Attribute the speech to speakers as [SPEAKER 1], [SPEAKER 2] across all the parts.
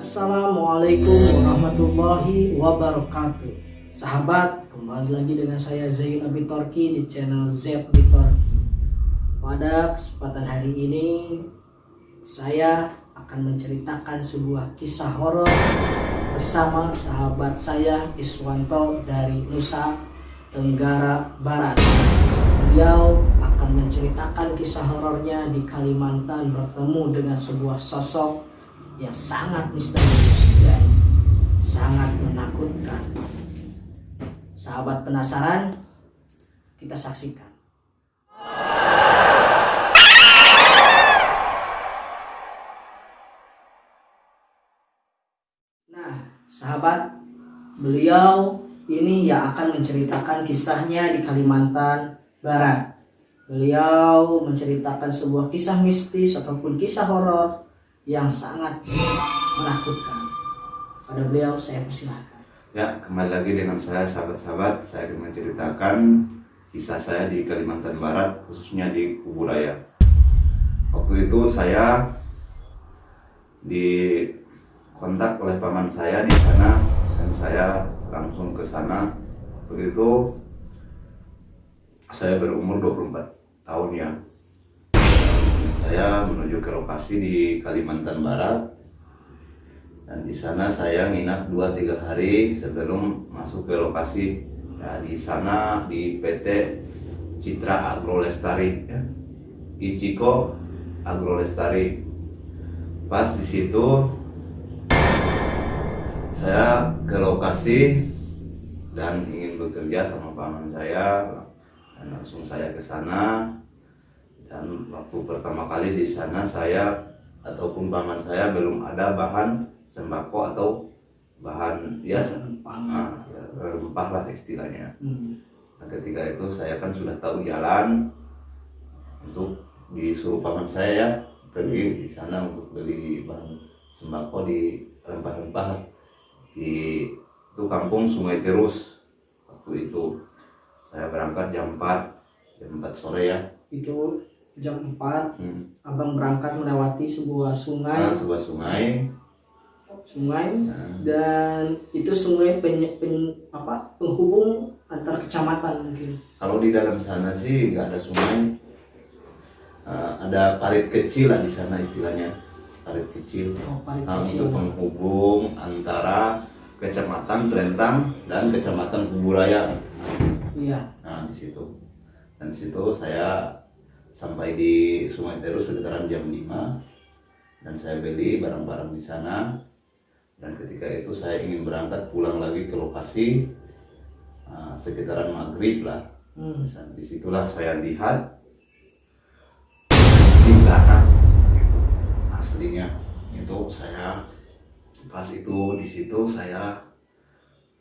[SPEAKER 1] Assalamualaikum warahmatullahi wabarakatuh. Sahabat, kembali lagi dengan saya Zain Abitorki di channel Z Abitorki Pada kesempatan hari ini Saya akan menceritakan sebuah kisah horor Bersama sahabat saya Iswanto dari Nusa Tenggara Barat. Beliau akan menceritakan kisah horornya di Kalimantan bertemu dengan sebuah sosok yang sangat misterius dan sangat menakutkan. Sahabat penasaran? Kita saksikan. Nah, sahabat, beliau ini yang akan menceritakan kisahnya di Kalimantan Barat. Beliau menceritakan sebuah kisah mistis ataupun kisah horor yang sangat menakutkan. Pada beliau saya persilahkan.
[SPEAKER 2] Ya, kembali lagi dengan saya sahabat-sahabat. Saya akan menceritakan kisah saya di Kalimantan Barat, khususnya di Kuburaya. Waktu itu saya dikontak oleh paman saya di sana dan saya langsung ke sana. Waktu itu saya berumur 24 tahun ya. Saya menuju ke lokasi di Kalimantan Barat. Dan di sana saya nginap 2-3 hari sebelum masuk ke lokasi. Ya, di sana di PT Citra Agro Lestari ya. Ichiko Agro Lestari pas di situ saya ke lokasi dan ingin bekerja sama paman saya. Dan langsung saya ke sana dan waktu pertama kali di sana saya ataupun paman saya belum ada bahan sembako atau bahan ya ah, ya, rempah lah istilahnya.
[SPEAKER 1] Hmm.
[SPEAKER 2] Nah, ketika itu saya kan sudah tahu jalan untuk disuruh paman saya ya pergi di sana untuk beli bahan sembako di rempah-rempah di itu kampung Sungai Terus waktu itu saya berangkat jam 4 jam 4 sore ya
[SPEAKER 1] Itu jam 4
[SPEAKER 2] hmm.
[SPEAKER 1] abang berangkat melewati sebuah sungai,
[SPEAKER 2] nah, sebuah sungai
[SPEAKER 1] sungai
[SPEAKER 2] nah,
[SPEAKER 1] dan itu sungai penye- pen- apa penghubung antar kecamatan mungkin.
[SPEAKER 2] Kalau di dalam sana sih nggak ada sungai, Eh, ada parit kecil lah di sana istilahnya, parit kecil.
[SPEAKER 1] Oh, parit
[SPEAKER 2] Nah,
[SPEAKER 1] kecil.
[SPEAKER 2] untuk penghubung antara kecamatan Trentang dan kecamatan Kuburaya.
[SPEAKER 1] Iya.
[SPEAKER 2] Nah di situ, dan situ saya sampai di Sungai Terus sekitaran jam 5 dan saya beli barang-barang di sana. Dan ketika itu saya ingin berangkat pulang lagi ke lokasi eh, sekitaran maghrib lah.
[SPEAKER 1] Hmm.
[SPEAKER 2] Di situlah saya lihat di belakang gitu. aslinya itu saya pas itu di situ saya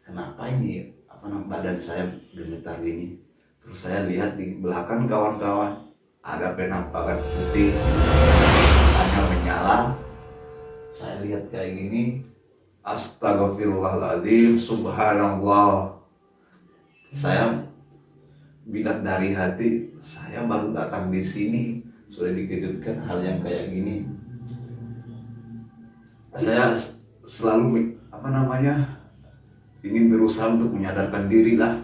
[SPEAKER 2] kenapa ini apa namanya badan saya gemetar gini terus saya lihat di belakang kawan-kawan ada penampakan putih. Hanya menyala. Saya lihat kayak gini. Astagfirullahaladzim subhanallah. Saya bilang dari hati saya baru datang di sini. Sudah dikejutkan hal yang kayak gini. Saya selalu apa namanya ingin berusaha untuk menyadarkan diri lah.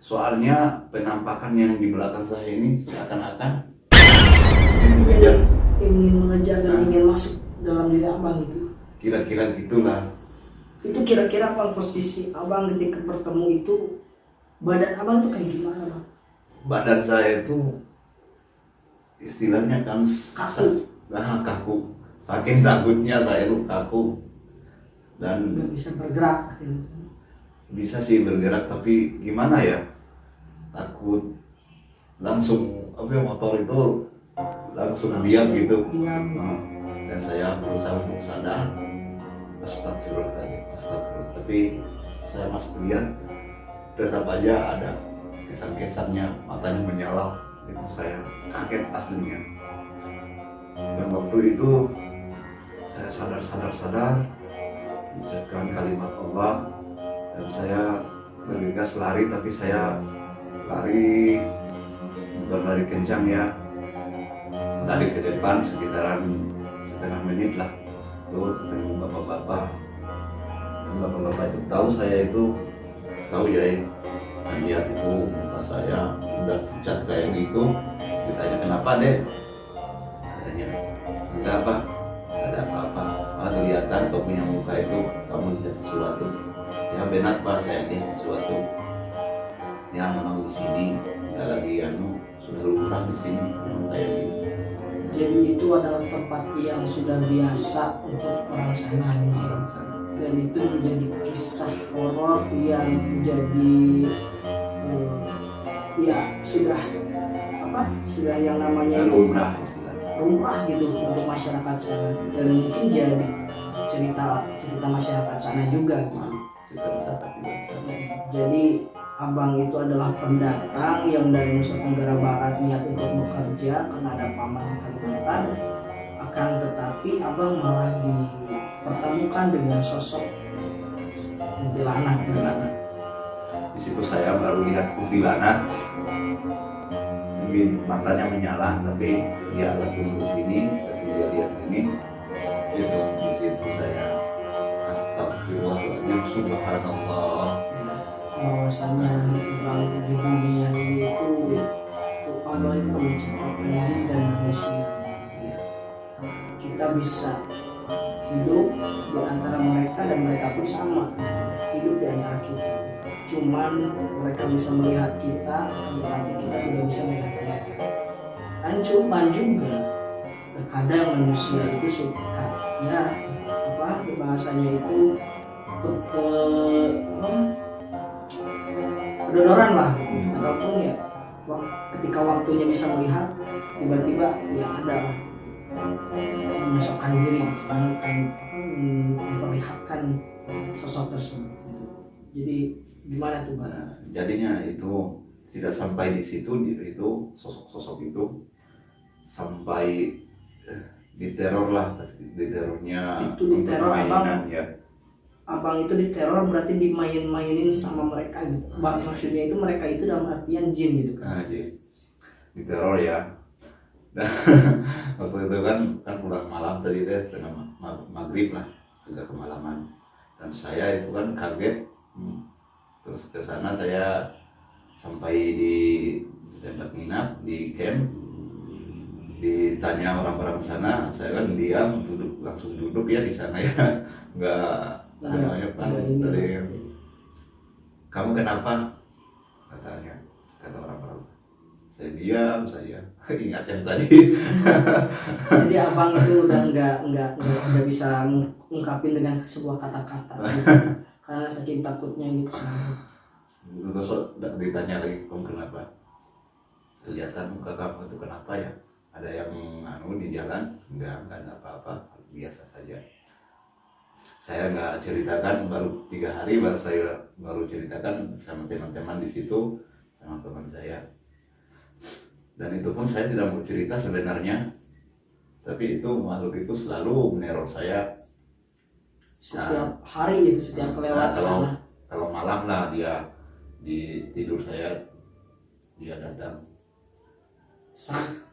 [SPEAKER 2] Soalnya penampakan yang di belakang saya ini seakan-akan ingin mengejar
[SPEAKER 1] ingin mengejar dan ingin masuk dalam diri abang itu.
[SPEAKER 2] kira-kira gitulah
[SPEAKER 1] Itu kira-kira kalau posisi abang ketika bertemu itu badan abang itu kayak gimana bang?
[SPEAKER 2] badan saya itu istilahnya kan
[SPEAKER 1] Kaku.
[SPEAKER 2] nah kaku saking takutnya saya itu kaku dan
[SPEAKER 1] Nggak bisa bergerak.
[SPEAKER 2] bisa sih bergerak tapi gimana ya takut langsung apa ya, motor itu langsung diam gitu
[SPEAKER 1] Diam.
[SPEAKER 2] Nah, dan saya berusaha untuk sadar astagfirullahaladzim astagfirullah. Tapi saya masih lihat tetap aja ada kesan-kesannya matanya menyala. Itu saya kaget aslinya. Dan waktu itu saya sadar-sadar-sadar mengucapkan kalimat Allah dan saya bergegas lari tapi saya lari bukan lari kencang ya lari ke depan sekitaran setengah menit lah. Ketemu bapak-bapak. Dan bapak-bapak itu tahu saya itu tahu ya lihat itu muka saya udah pucat kayak gitu. Ditanya kenapa deh katanya enggak apa ada apa-apa. Ah kelihatan kau punya muka itu kamu lihat sesuatu. Ya benar pak. Saya lihat sesuatu. Ya memang di sini. Nggak lagi anu sudah lumrah di sini. Kayak gitu
[SPEAKER 1] Jadi itu adalah tempat yang sudah biasa untuk orang sana mungkin.
[SPEAKER 2] sana
[SPEAKER 1] dan itu menjadi kisah horor yang jadi eh, ya sudah apa sudah yang namanya itu
[SPEAKER 2] lumrah istilahnya
[SPEAKER 1] rumah gitu untuk masyarakat sana dan mungkin jadi cerita cerita masyarakat sana juga gitu.
[SPEAKER 2] kita bisa juga sana
[SPEAKER 1] Jadi abang itu adalah pendatang yang dari Nusa Tenggara Barat niat untuk bekerja karena ada paman di Kalimantan. Akan tetapi abang malah dipertemukan dengan sosok kuntilanak.
[SPEAKER 2] kuntilanak di situ saya baru lihat kuntilanak mungkin matanya menyala tapi dia agak tunduk ini tapi dia lihat ini itu di situ saya astagfirullahaladzim subhanallah
[SPEAKER 1] Bahwasanya di dunia ini itu Allah itu menciptakan jin dan manusia. Kita bisa hidup di antara mereka dan mereka pun sama. Hidup di antara kita. Cuman mereka bisa melihat kita tetapi kita tidak bisa melihat mereka. Dan cuman juga terkadang manusia itu suka ya apa bahasanya itu ke, ke kedodoran lah. Gitu ataupun ya ketika waktunya bisa melihat tiba-tiba ya ada lah. Menyosokkan diri hmm, memperlihatkan sosok tersebut gitu. jadi gimana tuh bang?
[SPEAKER 2] Nah, jadinya itu tidak sampai di situ itu sosok-sosok itu sampai eh, diteror lah diterornya
[SPEAKER 1] Itu diteror
[SPEAKER 2] permainan ya
[SPEAKER 1] abang itu diteror berarti dimain-mainin sama mereka gitu. Bang maksudnya itu mereka itu dalam artian jin gitu kan.
[SPEAKER 2] Nah, jadi diteror ya. Dan waktu itu kan kan pulang malam tadi teh setengah ma- ma- maghrib lah agak kemalaman. Dan saya itu kan kaget. Hmm. terus ke sana saya sampai di tempat nginap di camp. Ditanya orang-orang sana saya kan diam duduk langsung duduk ya di sana ya. Nggak- namanya tadi kamu kenapa? Katanya kata orang-orang saya diam saya ingat yang tadi.
[SPEAKER 1] Jadi abang itu udah nggak nggak nggak bisa ngungkapin dengan sebuah kata-kata. Gitu. karena saking takutnya gitu
[SPEAKER 2] terus ditanya lagi kamu kenapa? Kelihatan muka kamu itu kenapa ya? Ada yang anu di jalan? Enggak enggak ada apa-apa. Biasa saja saya nggak ceritakan baru tiga hari baru saya baru ceritakan sama teman-teman di situ sama teman saya. Dan itu pun saya tidak mau cerita sebenarnya. Tapi itu makhluk itu selalu meneror saya.
[SPEAKER 1] Setiap hari gitu setiap
[SPEAKER 2] Nah,
[SPEAKER 1] lewat
[SPEAKER 2] kalau-
[SPEAKER 1] sana.
[SPEAKER 2] kalau malam lah dia di tidur saya dia datang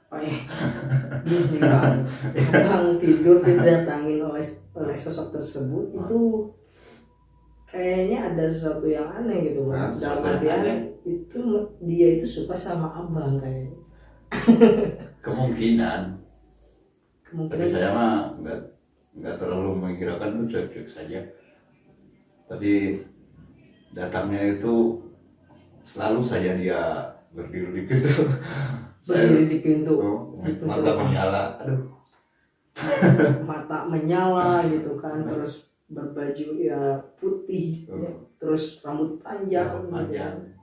[SPEAKER 1] sampai gini bang. Tidur didatangin oleh oleh sosok tersebut. Itu kayaknya ada sesuatu yang aneh gitu bang.
[SPEAKER 2] Nah,
[SPEAKER 1] dalam artian itu dia itu suka sama abang kayaknya.
[SPEAKER 2] Kemungkinan. Tapi
[SPEAKER 1] kemungkinan.
[SPEAKER 2] saya mah nggak nggak terlalu mengkirakan itu cuek-cuek saja. Tapi datangnya itu selalu saja dia berdiri di pintu
[SPEAKER 1] berdiri di pintu
[SPEAKER 2] oh,
[SPEAKER 1] di pintu
[SPEAKER 2] mata
[SPEAKER 1] rumah.
[SPEAKER 2] menyala aduh
[SPEAKER 1] mata menyala gitu kan terus berbaju ya putih ya. terus rambut panjang
[SPEAKER 2] Rambut
[SPEAKER 1] gitu
[SPEAKER 2] panjang.
[SPEAKER 1] kan.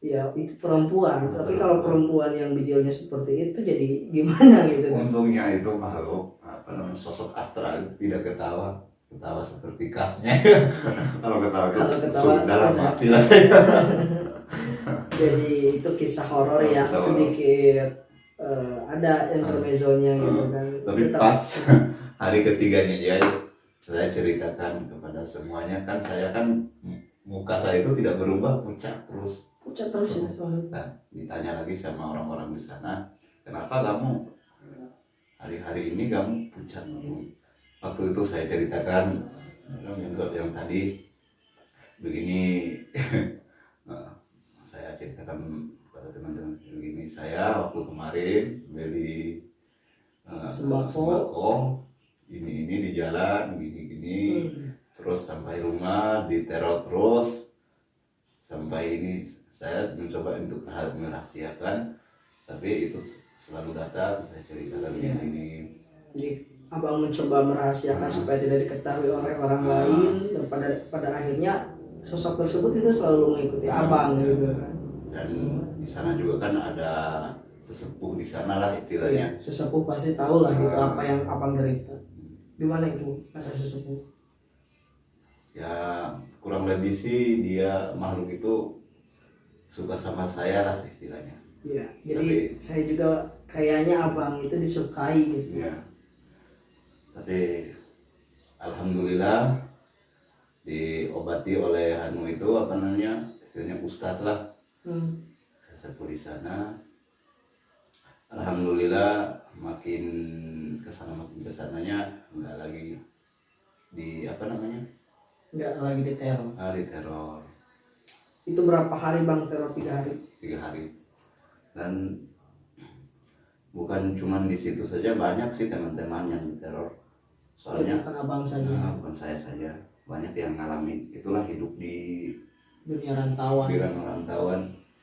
[SPEAKER 1] ya itu perempuan tapi kalau perempuan yang bijilnya seperti itu jadi gimana gitu kan
[SPEAKER 2] untungnya itu makhluk apa namanya sosok astral tidak ketawa ketawa seperti kasnya. Kalau ketawa itu
[SPEAKER 1] Kalau ketawa,
[SPEAKER 2] sudah dalam
[SPEAKER 1] ada.
[SPEAKER 2] hati lah saya.
[SPEAKER 1] Jadi itu kisah horor yang
[SPEAKER 2] Kisah
[SPEAKER 1] sedikit eh, ada intermezzonya gitu kan.
[SPEAKER 2] Tapi
[SPEAKER 1] Tetap-
[SPEAKER 2] pas hari ketiganya dia saya ceritakan kepada semuanya. Kan saya kan muka saya itu tidak berubah pucat terus.
[SPEAKER 1] Pucat terus ya.
[SPEAKER 2] Nah, ditanya lagi sama orang-orang di sana kenapa kamu hari-hari ini kamu pucat waktu itu saya ceritakan yang, yang tadi begini Nah, saya ceritakan kepada teman-teman begini saya waktu kemarin beli eh,
[SPEAKER 1] Sembako.
[SPEAKER 2] ini ini di jalan gini gini
[SPEAKER 1] Hmm.
[SPEAKER 2] terus sampai rumah diteror terus sampai ini saya mencoba untuk hal merahasiakan tapi itu selalu datang saya ceritakan
[SPEAKER 1] Iya.
[SPEAKER 2] ini
[SPEAKER 1] Jadi abang mencoba merahasiakan
[SPEAKER 2] Hmm.
[SPEAKER 1] supaya tidak diketahui oleh orang
[SPEAKER 2] Hmm.
[SPEAKER 1] lain dan pada pada akhirnya sosok tersebut itu selalu mengikuti abang
[SPEAKER 2] Hmm.
[SPEAKER 1] gitu kan.
[SPEAKER 2] dan di sana juga kan ada sesepuh di sana lah
[SPEAKER 1] Iya,
[SPEAKER 2] istilahnya
[SPEAKER 1] sesepuh pasti tahu lah gitu apa yang abang derita. Gimana itu kata sesepuh?
[SPEAKER 2] ya kurang lebih sih dia makhluk itu suka sama saya lah istilahnya
[SPEAKER 1] Iya, jadi saya juga kayaknya abang itu disukai gitu.
[SPEAKER 2] ya tapi alhamdulillah diobati oleh anu itu apa namanya istilahnya ustadz lah.
[SPEAKER 1] Hmm.
[SPEAKER 2] sesepuh di sana. Alhamdulillah makin ke sana makin ke sananya nggak lagi di apa namanya?
[SPEAKER 1] Nggak lagi diteror.
[SPEAKER 2] ah, di teror.
[SPEAKER 1] Itu berapa hari bang teror? Tiga hari?
[SPEAKER 2] tiga hari. Dan bukan cuman di situ saja banyak sih teman-teman yang diteror soalnya
[SPEAKER 1] bukan abang saja.
[SPEAKER 2] nah, bukan saya saja banyak yang ngalamin itulah hidup di
[SPEAKER 1] Dunia rantauan.
[SPEAKER 2] di rantauan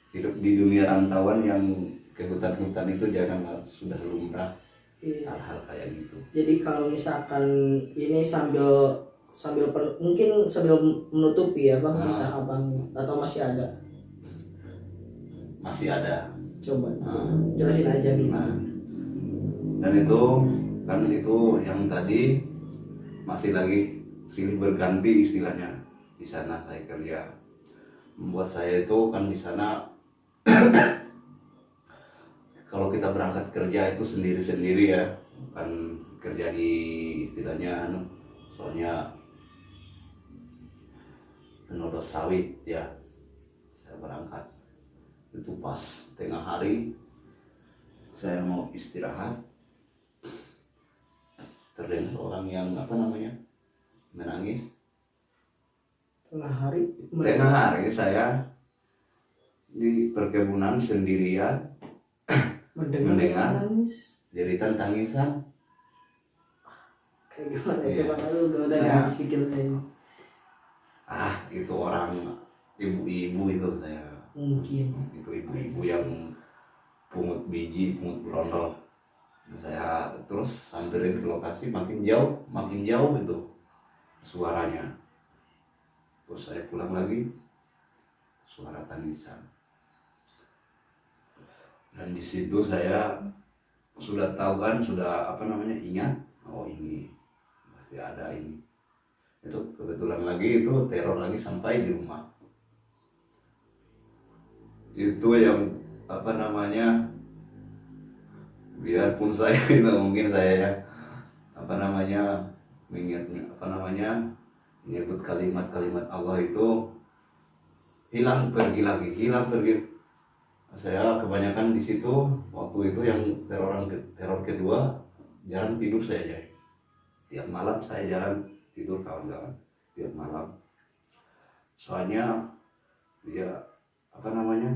[SPEAKER 2] hidup di dunia rantauan yang ke hutan-hutan itu jangan sudah lumrah
[SPEAKER 1] Iya.
[SPEAKER 2] hal-hal kayak gitu
[SPEAKER 1] Jadi kalau misalkan ini sambil sambil pen- mungkin sambil menutupi ya bang
[SPEAKER 2] Ah.
[SPEAKER 1] kisah abang atau masih ada
[SPEAKER 2] masih ada
[SPEAKER 1] coba
[SPEAKER 2] Nah,
[SPEAKER 1] jelasin aja
[SPEAKER 2] nah. dan itu kan itu yang tadi masih lagi silih berganti istilahnya. Di sana saya kerja. Membuat saya itu kan di sana kalau kita berangkat kerja itu sendiri-sendiri ya. Bukan kerja di istilahnya anu soalnya penodos sawit ya. Saya berangkat. Itu pas tengah hari saya mau istirahat terdengar orang yang apa namanya menangis.
[SPEAKER 1] Tengah hari
[SPEAKER 2] tengah hari saya di perkebunan sendirian.
[SPEAKER 1] Mendengar
[SPEAKER 2] mendengar.
[SPEAKER 1] nangis
[SPEAKER 2] jeritan tangisan
[SPEAKER 1] kayak gimana?
[SPEAKER 2] Iya.
[SPEAKER 1] udah
[SPEAKER 2] Saya-
[SPEAKER 1] nangis pikir saya.
[SPEAKER 2] Ah itu orang ibu-ibu itu saya.
[SPEAKER 1] Mungkin.
[SPEAKER 2] Itu ibu-ibu yang pungut biji pungut berondol saya terus samperin ke lokasi makin jauh makin jauh itu suaranya. Terus saya pulang lagi suara tangisan. Dan di situ saya sudah tahu kan sudah apa namanya ingat oh ini pasti ada ini. Itu kebetulan lagi itu teror lagi sampai di rumah. Itu yang apa namanya biarpun saya itu mungkin saya ya apa namanya mengingat apa namanya menyebut kalimat-kalimat Allah itu hilang pergi lagi hilang pergi. Saya kebanyakan di situ waktu itu yang teroran ke- teror kedua jarang tidur saya aja tiap malam saya jarang tidur kawan-kawan tiap malam. Soalnya dia apa namanya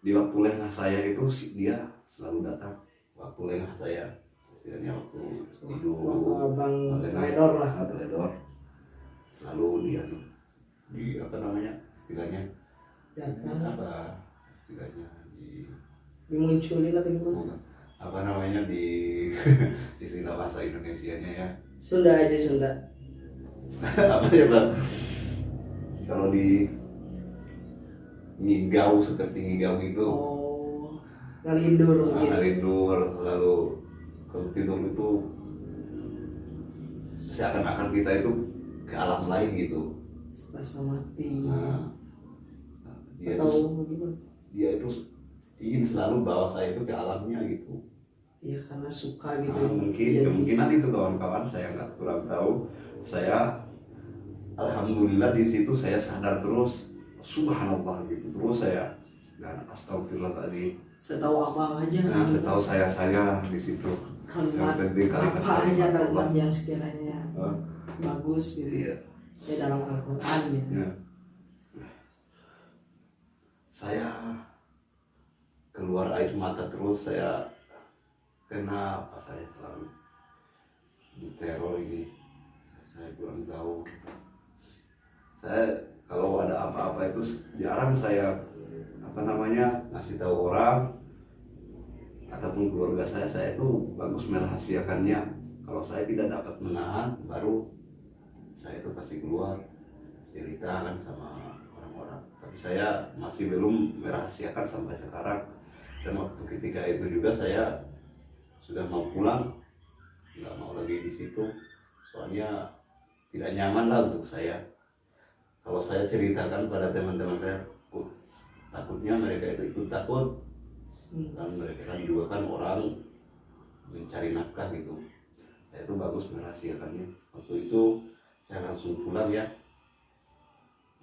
[SPEAKER 2] di waktu lengah saya itu dia selalu datang waktu lengah saya istilahnya waktu tidur.
[SPEAKER 1] waktu abang
[SPEAKER 2] lengah,
[SPEAKER 1] redor lah.
[SPEAKER 2] teledor selalu dia di apa namanya istilahnya
[SPEAKER 1] datang.
[SPEAKER 2] apa istilahnya di
[SPEAKER 1] dimunculin atau gimana?
[SPEAKER 2] Apa namanya di istilah bahasa Indonesia nya ya.
[SPEAKER 1] Sunda aja Sunda.
[SPEAKER 2] Apa ya bang? Kalau di ngigau seperti ngigau gitu.
[SPEAKER 1] Oh ngalindur mungkin
[SPEAKER 2] Nah, tidur selalu kalau tidur itu seakan-akan kita itu ke alam lain gitu.
[SPEAKER 1] rasa mati
[SPEAKER 2] Nah, dia
[SPEAKER 1] atau
[SPEAKER 2] itu
[SPEAKER 1] gimana
[SPEAKER 2] dia itu ingin selalu bawa saya itu ke alamnya gitu.
[SPEAKER 1] ya karena suka gitu
[SPEAKER 2] Nah, mungkin
[SPEAKER 1] Jadi,
[SPEAKER 2] kemungkinan itu kawan-kawan saya nggak kurang tahu. Saya alhamdulillah di situ saya sadar terus subhanallah gitu terus saya dan astagfirullah tadi
[SPEAKER 1] saya tahu abang aja.
[SPEAKER 2] Nah, setahu saya saya di situ.
[SPEAKER 1] Kalimat
[SPEAKER 2] Yang penting kalimat
[SPEAKER 1] apa aja
[SPEAKER 2] kalimat
[SPEAKER 1] yang sekiranya
[SPEAKER 2] Hah?
[SPEAKER 1] bagus gitu.
[SPEAKER 2] Iya.
[SPEAKER 1] ya dalam Al-Quran gitu.
[SPEAKER 2] Ya. Saya keluar air mata terus saya kenapa saya selalu? Diteror ini. Saya kurang tahu. Saya kalau ada apa-apa itu jarang saya apa namanya ngasih tahu orang ataupun keluarga saya saya itu bagus merahasiakannya. Kalau saya tidak dapat menahan baru saya itu pasti keluar cerita kan sama orang-orang. Tapi saya masih belum merahasiakan sampai sekarang. Dan waktu ketika itu juga saya sudah mau pulang nggak mau lagi di situ. Soalnya tidak nyaman lah untuk saya. Kalau saya ceritakan pada teman-teman saya "Oh, takutnya mereka itu ikut takut.
[SPEAKER 1] Hmm.
[SPEAKER 2] kan mereka kan juga kan orang mencari nafkah gitu. Saya itu bagus merahasiakannya. Waktu itu saya langsung pulang ya.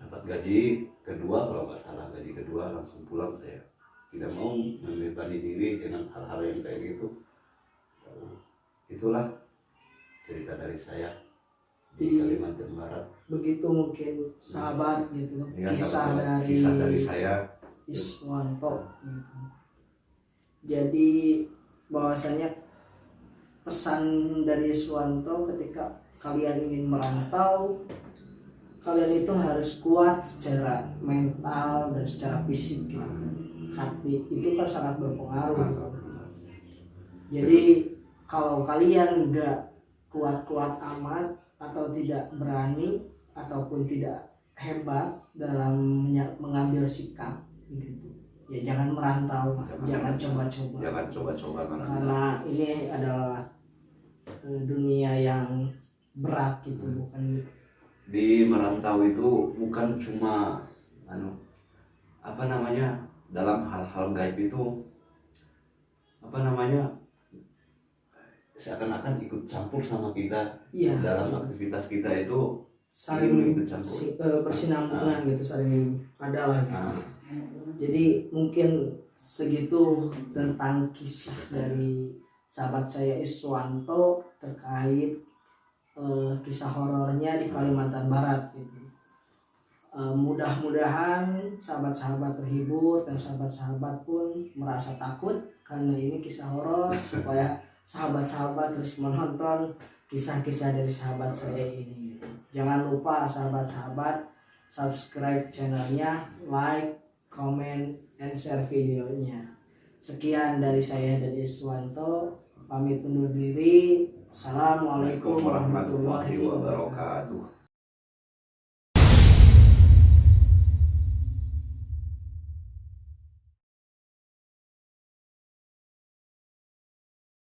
[SPEAKER 2] Dapat gaji kedua kalau nggak salah gaji kedua langsung pulang saya. Tidak mau membebani diri dengan hal-hal yang kayak gitu. Itulah cerita dari saya di
[SPEAKER 1] Di-
[SPEAKER 2] Kalimantan Barat.
[SPEAKER 1] Begitu mungkin sahabat gitu
[SPEAKER 2] Ya,
[SPEAKER 1] kisah
[SPEAKER 2] sahabat-
[SPEAKER 1] dari
[SPEAKER 2] kisah dari saya
[SPEAKER 1] Iswanto gitu. Jadi bahwasanya pesan dari Iswanto ketika kalian ingin merantau kalian itu harus kuat secara mental dan secara fisik gitu. hati itu kan sangat berpengaruh gitu. jadi kalau kalian nggak kuat-kuat amat atau tidak berani ataupun tidak hebat dalam mengambil sikap gitu ya jangan merantau.
[SPEAKER 2] Jangan
[SPEAKER 1] coba-coba
[SPEAKER 2] jangan coba-coba
[SPEAKER 1] karena ini adalah eh, dunia yang berat gitu
[SPEAKER 2] Hmm.
[SPEAKER 1] bukan
[SPEAKER 2] di merantau itu bukan cuma anu apa namanya dalam hal-hal gaib itu apa namanya seakan-akan ikut campur sama kita
[SPEAKER 1] iya
[SPEAKER 2] dalam aktivitas kita itu
[SPEAKER 1] saling
[SPEAKER 2] ikut campur.
[SPEAKER 1] si- eh, bersinambungan gitu saling ada lah gitu.
[SPEAKER 2] Nah,
[SPEAKER 1] Jadi mungkin segitu tentang kisah dari sahabat saya Iswanto terkait eh, kisah horornya di Kalimantan Barat gitu. Eh, mudah-mudahan sahabat-sahabat terhibur dan sahabat-sahabat pun merasa takut karena ini kisah horor supaya sahabat-sahabat terus menonton kisah-kisah dari sahabat saya ini. gitu. Jangan lupa sahabat-sahabat subscribe channelnya, like, comment, and share videonya. Sekian dari saya dan Iswanto. Pamit undur diri. Assalamualaikum warahmatullahi
[SPEAKER 2] wabarakatuh